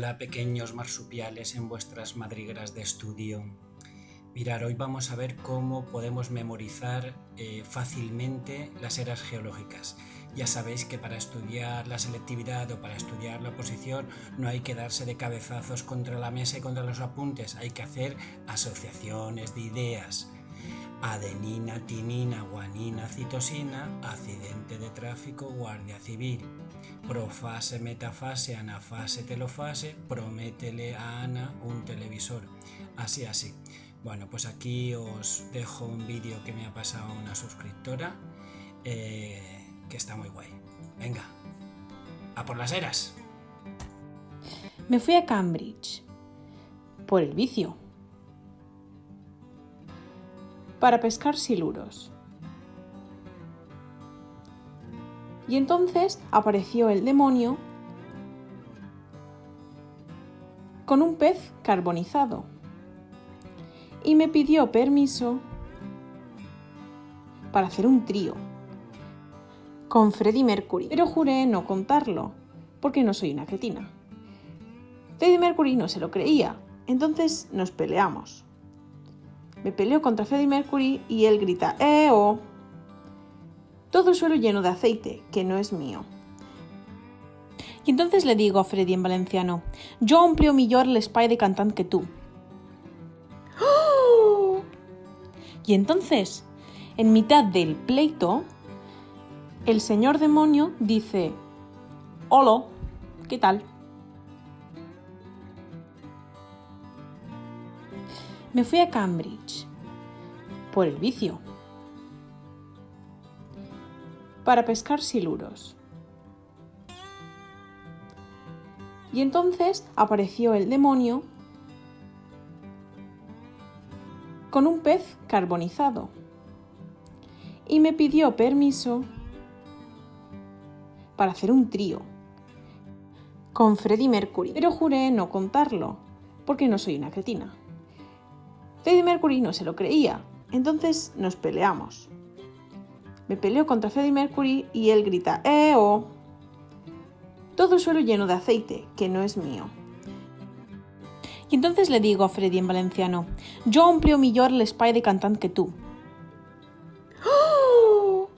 Hola pequeños marsupiales en vuestras madrigueras de estudio. Mirar, hoy vamos a ver cómo podemos memorizar eh, fácilmente las eras geológicas. Ya sabéis que para estudiar la selectividad o para estudiar la oposición no hay que darse de cabezazos contra la mesa y contra los apuntes, hay que hacer asociaciones de ideas. Adenina, tinina, guanina, citosina, accidente de tráfico, guardia civil. Profase, metafase, anafase, telofase, prométele a Ana un televisor. Así, así. Bueno, pues aquí os dejo un vídeo que me ha pasado una suscriptora eh, que está muy guay. Venga, a por las eras. Me fui a Cambridge por el vicio para pescar siluros. Y entonces apareció el demonio con un pez carbonizado y me pidió permiso para hacer un trío con Freddie Mercury, pero juré no contarlo, porque no soy una cretina. Freddie Mercury no se lo creía, entonces nos peleamos. Me peleo contra Freddie Mercury y él grita ¡Eh, oh! Todo el suelo lleno de aceite, que no es mío. Y entonces le digo a Freddy en valenciano, yo amplio millor l'espai de cantant que tú. Y entonces, en mitad del pleito, el señor demonio dice, Hola, ¿qué tal? Me fui a Cambridge por el vicio para pescar siluros. Y entonces apareció el demonio con un pez carbonizado y me pidió permiso para hacer un trío con Freddie Mercury, pero juré no contarlo porque no soy una cretina. Freddie Mercury no se lo creía, entonces nos peleamos. Me peleo contra Freddie Mercury y él grita ¡Eh, oh! Todo el suelo lleno de aceite, que no es mío. Y entonces le digo a Freddie en valenciano, yo amplio millor l'espai de cantant que tú.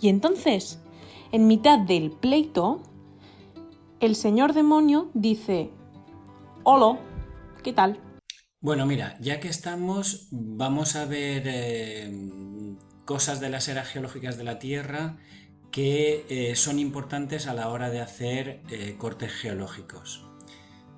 Y entonces, en mitad del pleito, el señor demonio dice, Hola, ¿qué tal? Bueno, mira, ya que estamos, vamos a ver eh, cosas de las eras geológicas de la Tierra que eh, son importantes a la hora de hacer eh, cortes geológicos.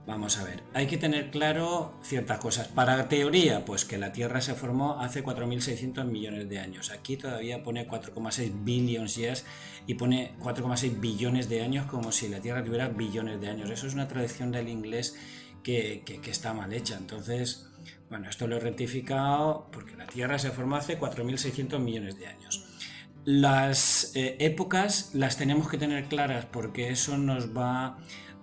Vamos a ver, hay que tener claro ciertas cosas. Para teoría, pues que la Tierra se formó hace 4.600 millones de años. Aquí todavía pone 4,6 billions years y pone 4,6 billones de años como si la Tierra tuviera billones de años. Eso es una tradición del inglés que, está mal hecha. Entonces, bueno, esto lo he rectificado porque la Tierra se formó hace 4.600 millones de años. Las eh, épocas las tenemos que tener claras porque eso nos va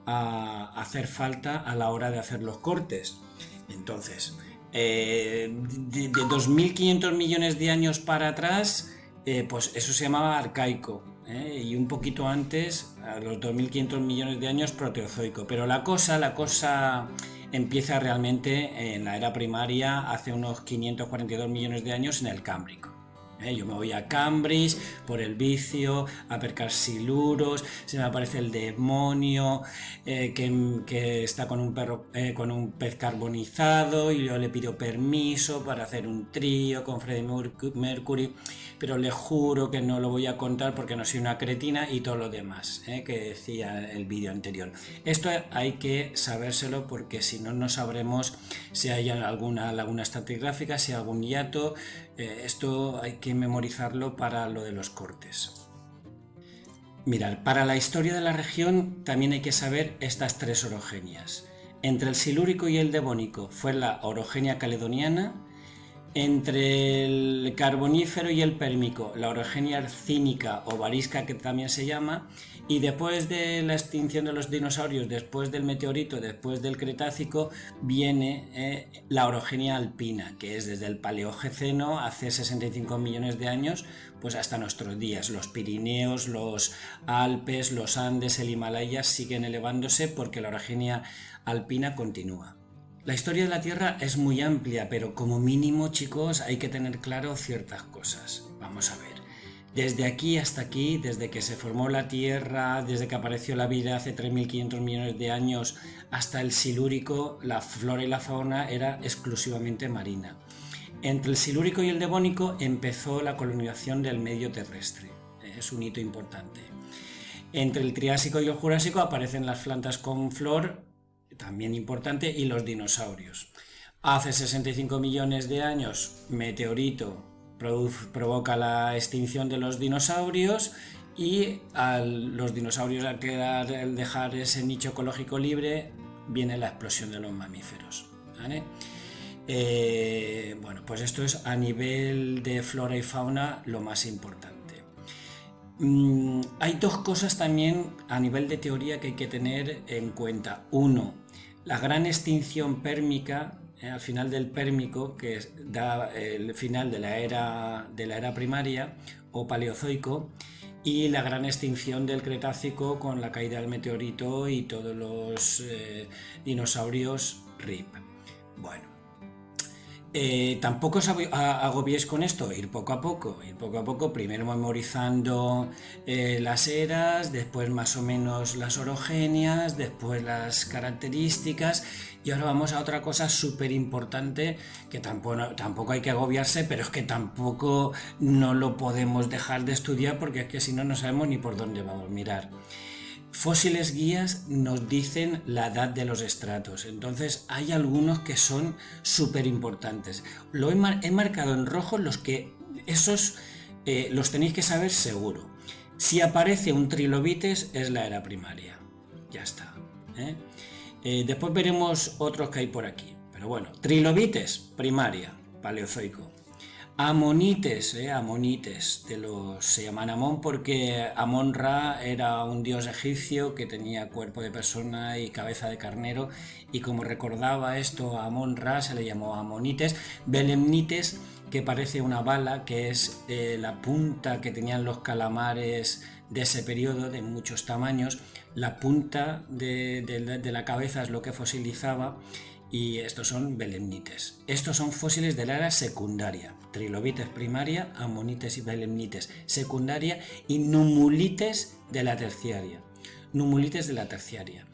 a hacer falta a la hora de hacer los cortes. Entonces, eh, de, 2.500 millones de años para atrás, eh, pues eso se llamaba arcaico. ¿eh? y un poquito antes, a los 2.500 millones de años, proteozoico. Pero la cosa, la cosa empieza realmente en la era primaria, hace unos 542 millones de años, en el Cámbrico. ¿Eh? Yo me voy a Cambridge por el vicio, a percar siluros, se me aparece el demonio eh, que, está con un, perro, eh, con un pez carbonizado y yo le pido permiso para hacer un trío con Freddie Mercury, pero le juro que no lo voy a contar porque no soy una cretina y todo lo demás que decía el vídeo anterior. Esto hay que sabérselo porque si no, no sabremos si hay alguna laguna estratigráfica, si hay algún hiato, esto hay que memorizarlo para lo de los cortes. Mirad, para la historia de la región también hay que saber estas tres orogenias. Entre el silúrico y el devónico fue la orogenia caledoniana, Entre el carbonífero y el pérmico, la orogenia arcínica o varisca que también se llama, y después de la extinción de los dinosaurios, después del meteorito, después del Cretácico, viene eh, la orogenia alpina, que es desde el Paleogeceno, hace 65 millones de años, pues hasta nuestros días. Los Pirineos, los Alpes, los Andes, el Himalaya siguen elevándose porque la orogenia alpina continúa. La historia de la Tierra es muy amplia, pero como mínimo, chicos, hay que tener claro ciertas cosas. Vamos a ver. Desde aquí hasta aquí, desde que se formó la Tierra, desde que apareció la vida hace 3.500 millones de años hasta el Silúrico, la flora y la fauna era exclusivamente marina. Entre el Silúrico y el Devónico empezó la colonización del medio terrestre. Es un hito importante. Entre el Triásico y el Jurásico aparecen las plantas con flor también importante, y los dinosaurios. Hace 65 millones de años, meteorito provoca la extinción de los dinosaurios y a los dinosaurios al, al dejar ese nicho ecológico libre viene la explosión de los mamíferos. Eh, bueno, pues esto es a nivel de flora y fauna lo más importante. Mm, hay dos cosas también a nivel de teoría que hay que tener en cuenta. Uno, la gran extinción pérmica al final del pérmico, que da el final de la, era, de la era primaria o paleozoico, y la gran extinción del Cretácico con la caída del meteorito y todos los eh, dinosaurios RIP. Bueno, eh, tampoco os agobiéis con esto, ir poco a poco, ir poco a poco, primero memorizando eh, las eras, después más o menos las orogenias, después las características y ahora vamos a otra cosa súper importante que tampoco, tampoco hay que agobiarse, pero es que tampoco no lo podemos dejar de estudiar porque es que si no no sabemos ni por dónde vamos a mirar. Fósiles guías nos dicen la edad de los estratos, entonces hay algunos que son súper importantes. Lo he, marcado en rojo los que esos eh, los tenéis que saber seguro. Si aparece un trilobites es la era primaria, ya está. ¿eh? Eh, después veremos otros que hay por aquí, pero bueno, trilobites primaria, paleozoico. Amonites, eh, Amonites, de los, se llaman Amón porque Amon-Ra era un dios egipcio que tenía cuerpo de persona y cabeza de carnero y como recordaba esto a Amon-Ra se le llamó Amonites, Belemnites que parece una bala que es eh, la punta que tenían los calamares de ese periodo de muchos tamaños, la punta de la cabeza es lo que fosilizaba y estos son belemnites. Estos son fósiles de la era secundaria, trilobites primaria, amonites y belemnites secundaria y numulites de la terciaria. Numulites de la terciaria.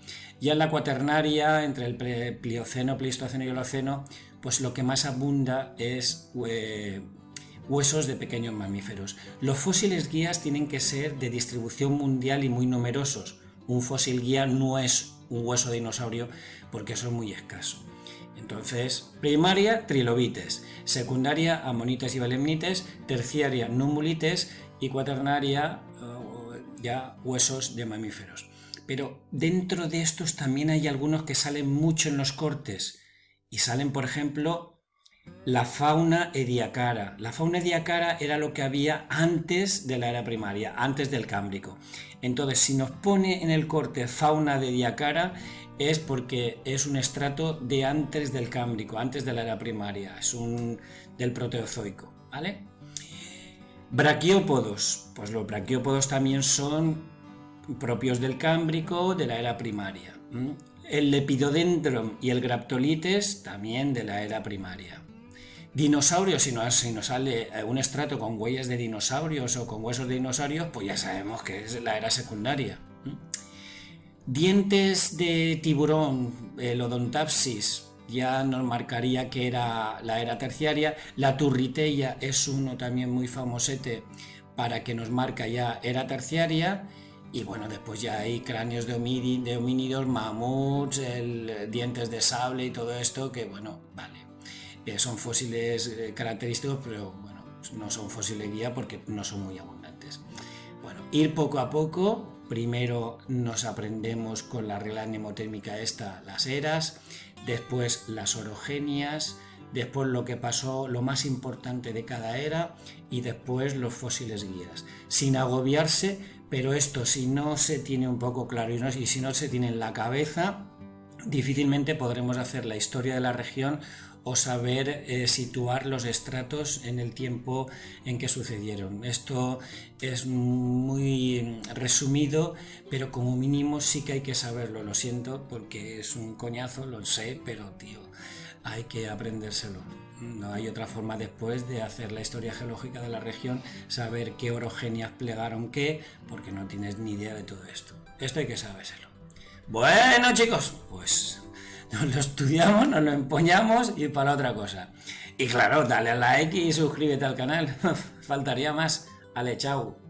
Ya en la cuaternaria, entre el Plioceno, Pleistoceno y Holoceno, pues lo que más abunda es huesos de pequeños mamíferos. Los fósiles guías tienen que ser de distribución mundial y muy numerosos. Un fósil guía no es un hueso de dinosaurio porque eso es muy escaso. Entonces, primaria, trilobites, secundaria, amonites y belemnites, terciaria, numulites y cuaternaria, ya huesos de mamíferos. Pero dentro de estos también hay algunos que salen mucho en los cortes y salen, por ejemplo, la fauna ediacara. La fauna ediacara era lo que había antes de la era primaria, antes del Cámbrico. Entonces, si nos pone en el corte fauna de ediacara, es porque es un estrato de antes del Cámbrico, antes de la era primaria, es un del Proteozoico, ¿vale? Braquiópodos, pues los braquiópodos también son propios del Cámbrico, de la era primaria. El Lepidodendron y el Graptolites también de la era primaria. Dinosaurios, si nos, sale eh, un estrato con huellas de dinosaurios o con huesos de dinosaurios, pues ya sabemos que es la era secundaria. Dientes de tiburón, el odontapsis, ya nos marcaría que era la era terciaria. La turritella es uno también muy famosete para que nos marca ya era terciaria. Y bueno, después ya hay cráneos de, homínidos, mamuts, el, dientes de sable y todo esto, que bueno, vale son fósiles eh, característicos, pero bueno, no son fósiles guía porque no son muy abundantes. Bueno, ir poco a poco, primero nos aprendemos con la regla mnemotérmica esta las eras, después las orogenias, después lo que pasó, lo más importante de cada era y después los fósiles guías. Sin agobiarse, pero esto si no se tiene un poco claro y si no se tiene en la cabeza, difícilmente podremos hacer la historia de la región o saber eh, situar los estratos en el tiempo en que sucedieron. Esto es muy resumido, pero como mínimo sí que hay que saberlo. Lo siento porque es un coñazo, lo sé, pero tío, hay que aprendérselo. No hay otra forma después de hacer la historia geológica de la región, saber qué orogenias plegaron qué, porque no tienes ni idea de todo esto. Esto hay que sabérselo. Bueno chicos, pues nos lo estudiamos, nos lo empoñamos y para otra cosa. Y claro, dale a like y suscríbete al canal. Faltaría más. Ale, chao.